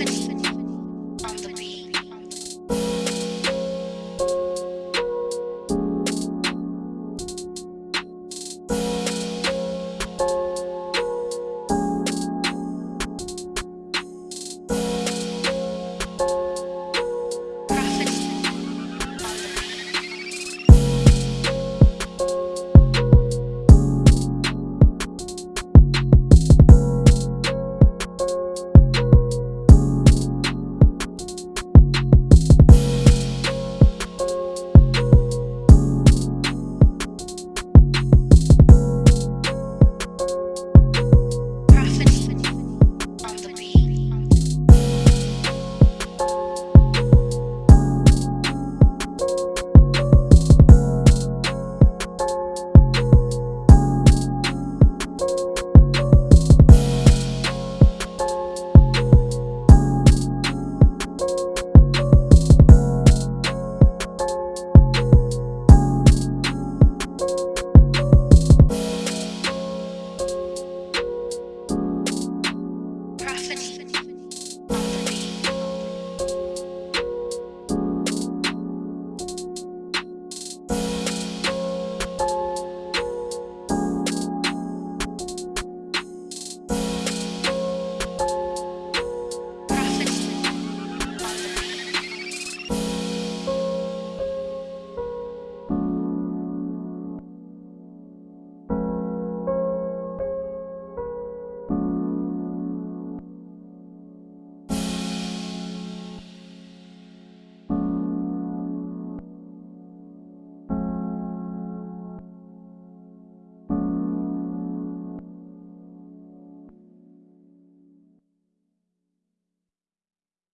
happening.